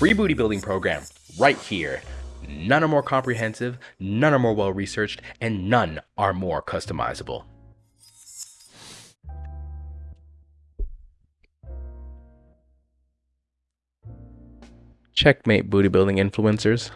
free booty building program right here. None are more comprehensive, none are more well researched, and none are more customizable. Checkmate booty building influencers.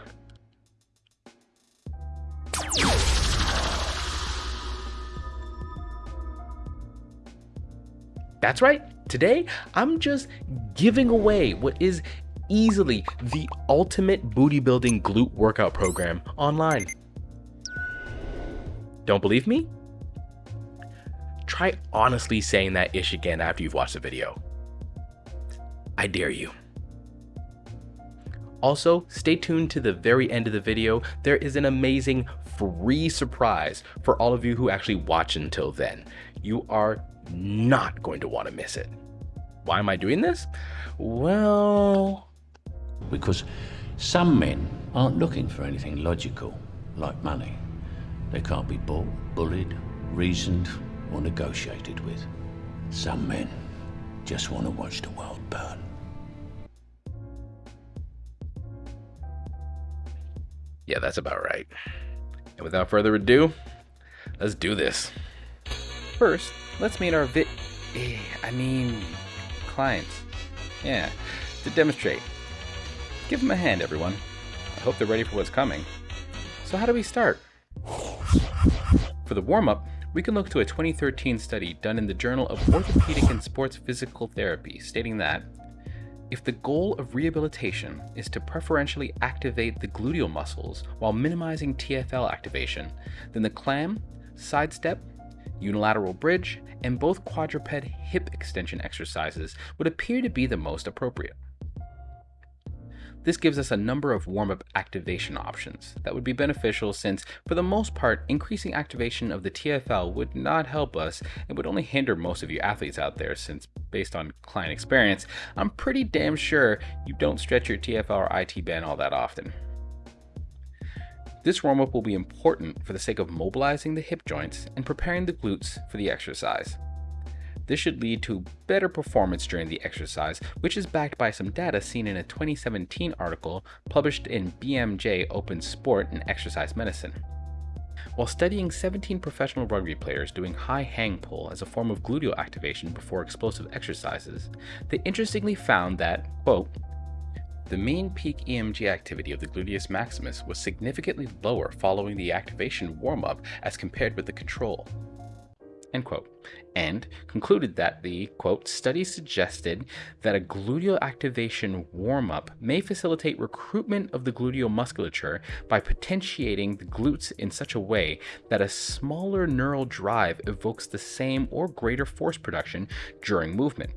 That's right. Today, I'm just giving away what is easily the ultimate booty building glute workout program online. Don't believe me? Try honestly saying that ish again after you've watched the video. I dare you. Also, stay tuned to the very end of the video. There is an amazing free surprise for all of you who actually watch until then. You are not going to want to miss it. Why am I doing this? Well... Because some men aren't looking for anything logical, like money. They can't be bought, bullied, reasoned, or negotiated with. Some men just want to watch the world burn. Yeah, that's about right. And without further ado, let's do this. First, let's meet our vid... Eh, I mean... clients. Yeah, to demonstrate. Give them a hand, everyone. I hope they're ready for what's coming. So how do we start? For the warm-up, we can look to a 2013 study done in the Journal of Orthopedic and Sports Physical Therapy stating that if the goal of rehabilitation is to preferentially activate the gluteal muscles while minimizing TFL activation, then the clam, sidestep, unilateral bridge, and both quadruped hip extension exercises would appear to be the most appropriate. This gives us a number of warm-up activation options that would be beneficial since, for the most part, increasing activation of the TFL would not help us and would only hinder most of you athletes out there since, based on client experience, I'm pretty damn sure you don't stretch your TFL or IT band all that often. This warm-up will be important for the sake of mobilizing the hip joints and preparing the glutes for the exercise. This should lead to better performance during the exercise, which is backed by some data seen in a 2017 article published in BMJ Open Sport and Exercise Medicine. While studying 17 professional rugby players doing high hang pull as a form of gluteal activation before explosive exercises, they interestingly found that, quote, the mean peak EMG activity of the gluteus maximus was significantly lower following the activation warm-up as compared with the control. End quote, and concluded that the quote study suggested that a gluteal activation warm-up may facilitate recruitment of the gluteal musculature by potentiating the glutes in such a way that a smaller neural drive evokes the same or greater force production during movement.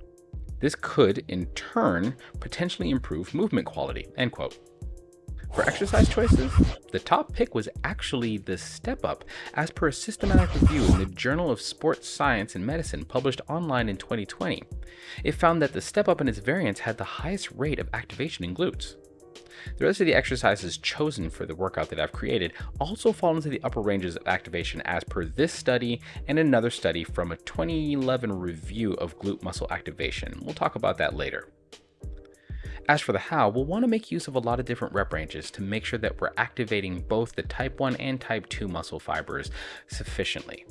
This could, in turn, potentially improve movement quality, end quote. For exercise choices, the top pick was actually the step up as per a systematic review in the Journal of Sports Science and Medicine published online in 2020. It found that the step up and its variants had the highest rate of activation in glutes. The rest of the exercises chosen for the workout that I've created also fall into the upper ranges of activation as per this study and another study from a 2011 review of glute muscle activation. We'll talk about that later. As for the how, we'll want to make use of a lot of different rep ranges to make sure that we're activating both the type 1 and type 2 muscle fibers sufficiently.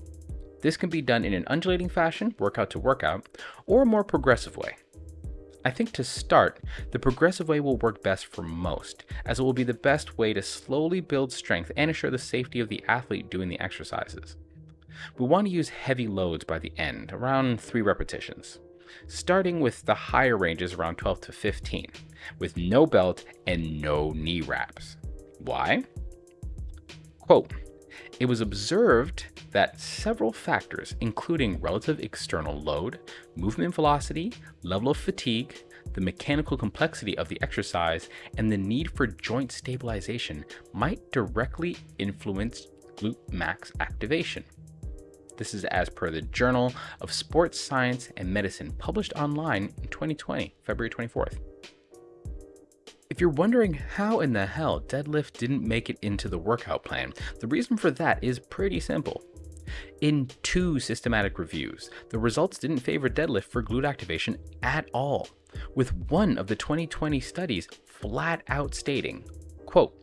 This can be done in an undulating fashion, workout to workout, or a more progressive way. I think to start, the progressive way will work best for most, as it will be the best way to slowly build strength and assure the safety of the athlete doing the exercises. We want to use heavy loads by the end, around 3 repetitions, starting with the higher ranges around 12 to 15, with no belt and no knee wraps. Why? Quote, it was observed that several factors, including relative external load, movement velocity, level of fatigue, the mechanical complexity of the exercise, and the need for joint stabilization might directly influence glute max activation. This is as per the Journal of Sports Science and Medicine, published online in 2020, February 24th. If you're wondering how in the hell deadlift didn't make it into the workout plan, the reason for that is pretty simple. In two systematic reviews, the results didn't favor deadlift for glute activation at all. with one of the 2020 studies flat out stating, quote,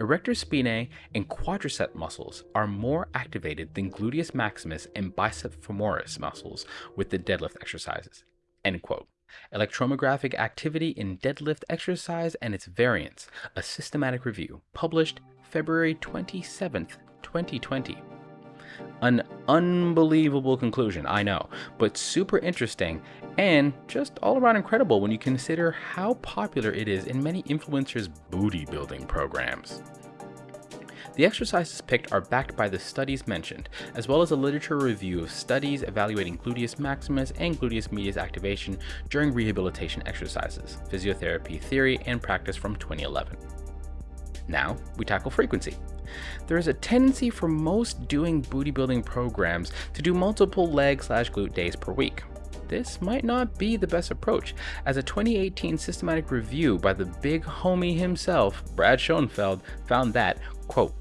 Erector spinae and quadricep muscles are more activated than gluteus maximus and bicep femoris muscles with the deadlift exercises. End quote. Electromyographic activity in deadlift exercise and its variants, a systematic review, published February 27th, 2020. An unbelievable conclusion, I know, but super interesting and just all around incredible when you consider how popular it is in many influencers' booty building programs. The exercises picked are backed by the studies mentioned, as well as a literature review of studies evaluating gluteus maximus and gluteus medius activation during rehabilitation exercises, physiotherapy theory and practice from 2011. Now, we tackle frequency. There is a tendency for most doing booty building programs to do multiple leg slash glute days per week. This might not be the best approach, as a 2018 systematic review by the big homie himself, Brad Schoenfeld, found that, quote,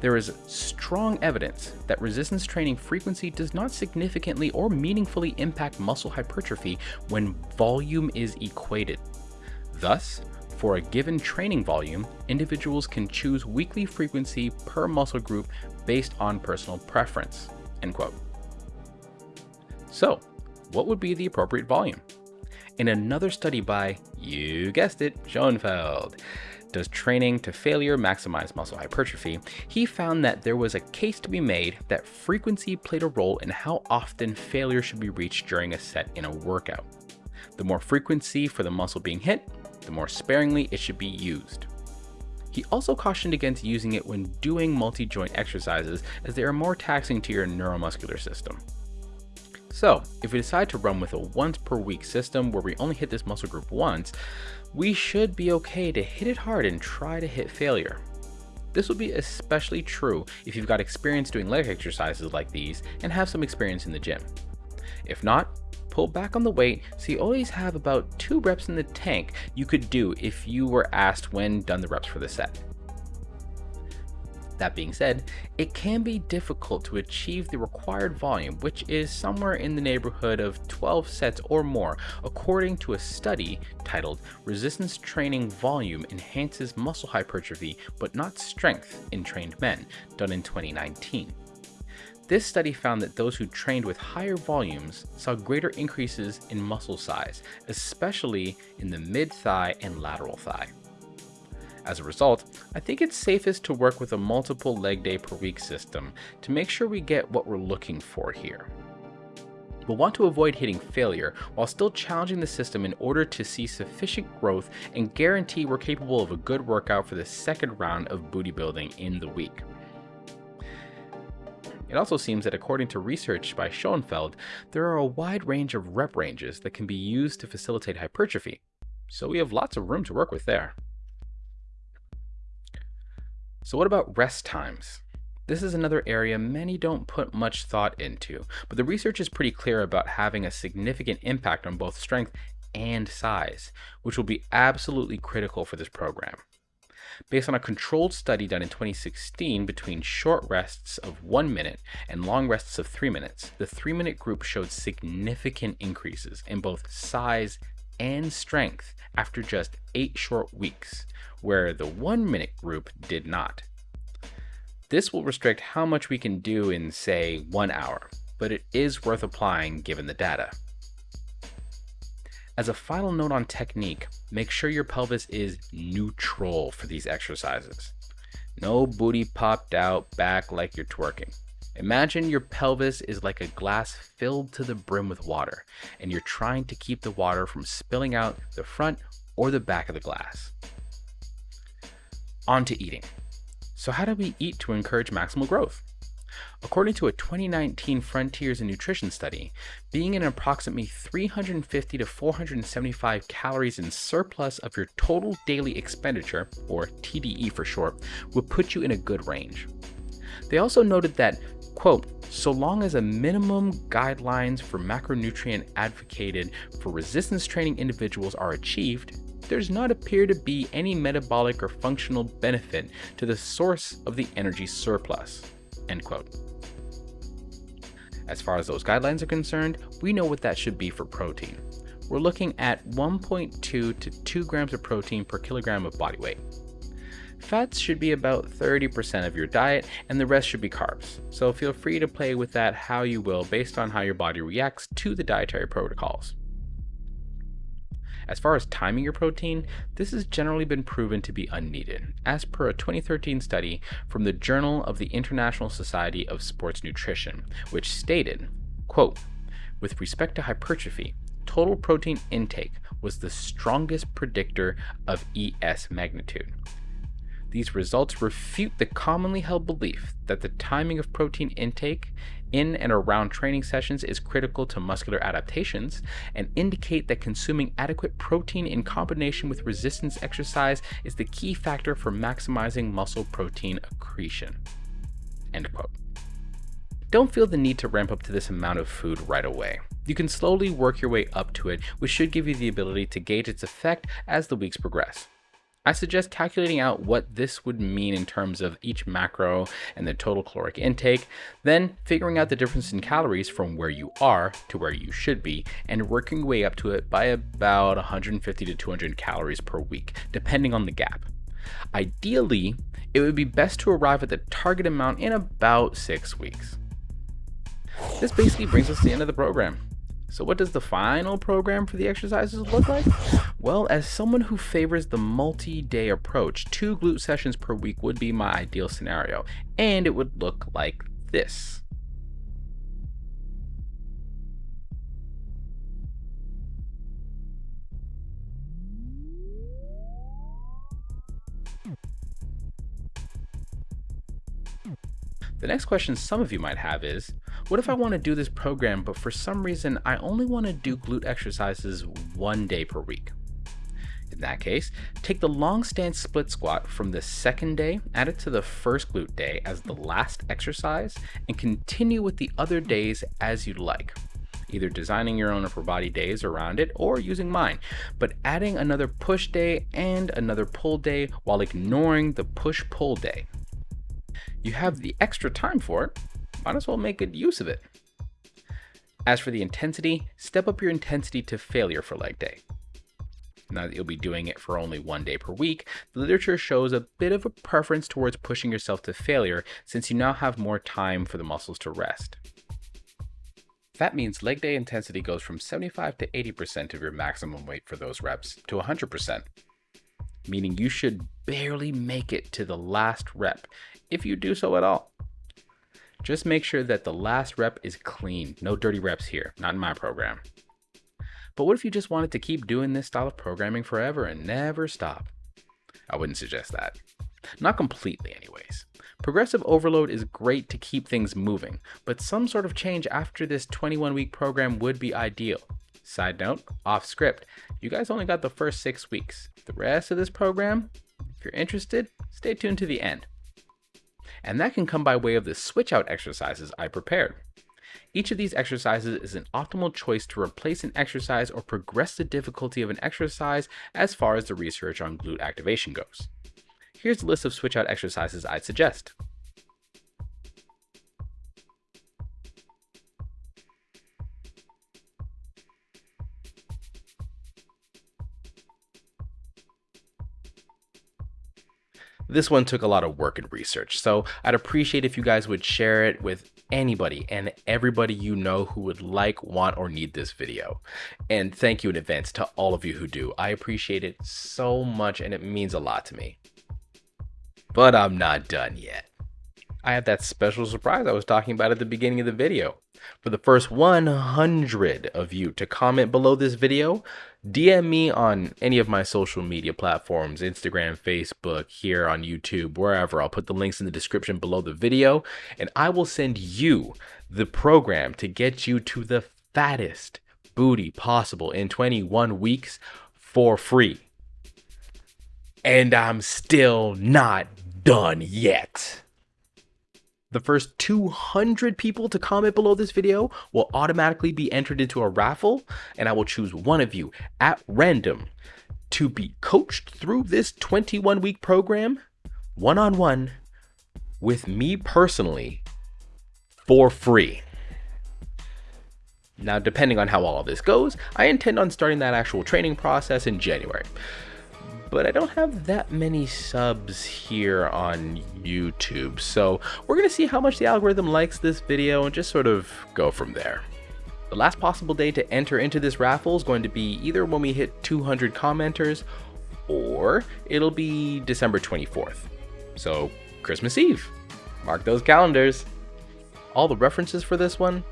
there is strong evidence that resistance training frequency does not significantly or meaningfully impact muscle hypertrophy when volume is equated. Thus, for a given training volume, individuals can choose weekly frequency per muscle group based on personal preference. End quote. So, what would be the appropriate volume? In another study by, you guessed it, Schoenfeld, does training to failure maximize muscle hypertrophy, he found that there was a case to be made that frequency played a role in how often failure should be reached during a set in a workout. The more frequency for the muscle being hit, the more sparingly it should be used. He also cautioned against using it when doing multi-joint exercises as they are more taxing to your neuromuscular system. So, if we decide to run with a once per week system where we only hit this muscle group once, we should be okay to hit it hard and try to hit failure. This will be especially true if you've got experience doing leg exercises like these and have some experience in the gym. If not, pull back on the weight so you always have about 2 reps in the tank you could do if you were asked when done the reps for the set. That being said, it can be difficult to achieve the required volume, which is somewhere in the neighborhood of 12 sets or more, according to a study titled Resistance Training Volume Enhances Muscle Hypertrophy but Not Strength in Trained Men, done in 2019. This study found that those who trained with higher volumes saw greater increases in muscle size, especially in the mid thigh and lateral thigh. As a result, I think it's safest to work with a multiple leg day per week system to make sure we get what we're looking for here. We'll want to avoid hitting failure while still challenging the system in order to see sufficient growth and guarantee we're capable of a good workout for the second round of booty building in the week. It also seems that according to research by Schoenfeld, there are a wide range of rep ranges that can be used to facilitate hypertrophy, so we have lots of room to work with there. So what about rest times? This is another area many don't put much thought into, but the research is pretty clear about having a significant impact on both strength and size, which will be absolutely critical for this program. Based on a controlled study done in 2016 between short rests of 1 minute and long rests of 3 minutes, the 3 minute group showed significant increases in both size and strength after just 8 short weeks, where the 1 minute group did not. This will restrict how much we can do in, say, 1 hour, but it is worth applying given the data. As a final note on technique, make sure your pelvis is neutral for these exercises. No booty popped out back like you're twerking. Imagine your pelvis is like a glass filled to the brim with water, and you're trying to keep the water from spilling out the front or the back of the glass. On to eating. So how do we eat to encourage maximal growth? According to a 2019 Frontiers in Nutrition study, being in approximately 350 to 475 calories in surplus of your total daily expenditure, or TDE for short, will put you in a good range. They also noted that, quote, so long as a minimum guidelines for macronutrient advocated for resistance training individuals are achieved, does not appear to be any metabolic or functional benefit to the source of the energy surplus. End quote. As far as those guidelines are concerned, we know what that should be for protein. we're looking at 1.2 to 2 grams of protein per kilogram of body weight. Fats should be about 30% of your diet, and the rest should be carbs. So feel free to play with that how you will based on how your body reacts to the dietary protocols. As far as timing your protein, this has generally been proven to be unneeded, as per a 2013 study from the Journal of the International Society of Sports Nutrition, which stated, quote, with respect to hypertrophy, total protein intake was the strongest predictor of ES magnitude. These results refute the commonly held belief that the timing of protein intake in and around training sessions is critical to muscular adaptations and indicate that consuming adequate protein in combination with resistance exercise is the key factor for maximizing muscle protein accretion. End quote. Don't feel the need to ramp up to this amount of food right away. You can slowly work your way up to it, which should give you the ability to gauge its effect as the weeks progress. I suggest calculating out what this would mean in terms of each macro and the total caloric intake, then figuring out the difference in calories from where you are to where you should be, and working your way up to it by about 150 to 200 calories per week, depending on the gap. Ideally, it would be best to arrive at the target amount in about six weeks. This basically brings us to the end of the program. So what does the final program for the exercises look like? Well, as someone who favors the multi-day approach, two glute sessions per week would be my ideal scenario, and it would look like this. The next question some of you might have is, what if I want to do this program, but for some reason I only want to do glute exercises one day per week? In that case, take the long stance split squat from the second day, add it to the first glute day as the last exercise, and continue with the other days as you like. Either designing your own upper body days around it or using mine, but adding another push day and another pull day while ignoring the push pull day you have the extra time for it, might as well make good use of it. As for the intensity, step up your intensity to failure for leg day. Now that you'll be doing it for only one day per week, the literature shows a bit of a preference towards pushing yourself to failure since you now have more time for the muscles to rest. That means leg day intensity goes from 75 to 80% of your maximum weight for those reps to 100%, meaning you should barely make it to the last rep if you do so at all. Just make sure that the last rep is clean. No dirty reps here, not in my program. But what if you just wanted to keep doing this style of programming forever and never stop? I wouldn't suggest that. Not completely anyways. Progressive overload is great to keep things moving, but some sort of change after this 21 week program would be ideal. Side note, off script, you guys only got the first six weeks. The rest of this program, if you're interested, stay tuned to the end and that can come by way of the switch out exercises I prepared. Each of these exercises is an optimal choice to replace an exercise or progress the difficulty of an exercise as far as the research on glute activation goes. Here's a list of switch out exercises I'd suggest. This one took a lot of work and research, so I'd appreciate if you guys would share it with anybody and everybody you know who would like, want, or need this video. And thank you in advance to all of you who do. I appreciate it so much and it means a lot to me. But I'm not done yet. I have that special surprise I was talking about at the beginning of the video. For the first 100 of you to comment below this video, DM me on any of my social media platforms, Instagram, Facebook, here on YouTube, wherever. I'll put the links in the description below the video, and I will send you the program to get you to the fattest booty possible in 21 weeks for free. And I'm still not done yet. The first 200 people to comment below this video will automatically be entered into a raffle, and I will choose one of you at random to be coached through this 21 week program one on one with me personally for free. Now, depending on how all of this goes, I intend on starting that actual training process in January. But I don't have that many subs here on YouTube, so we're gonna see how much the algorithm likes this video and just sort of go from there. The last possible day to enter into this raffle is going to be either when we hit 200 commenters or it'll be December 24th. So, Christmas Eve. Mark those calendars. All the references for this one,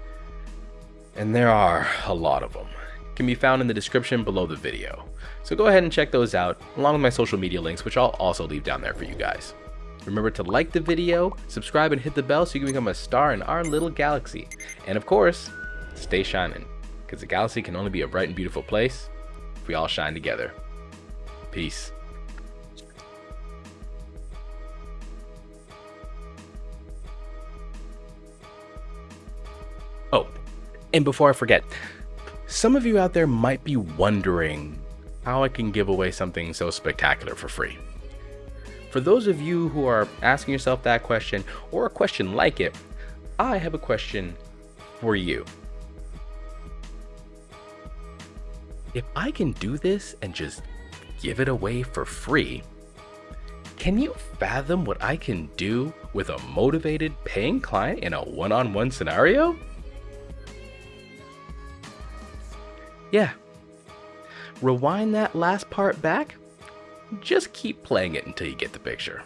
and there are a lot of them, can be found in the description below the video. So go ahead and check those out, along with my social media links, which I'll also leave down there for you guys. Remember to like the video, subscribe, and hit the bell so you can become a star in our little galaxy. And of course, stay shining, because the galaxy can only be a bright and beautiful place if we all shine together. Peace. Oh, and before I forget, some of you out there might be wondering how I can give away something so spectacular for free. For those of you who are asking yourself that question or a question like it, I have a question for you. If I can do this and just give it away for free, can you fathom what I can do with a motivated paying client in a one on one scenario? Yeah. Rewind that last part back. Just keep playing it until you get the picture.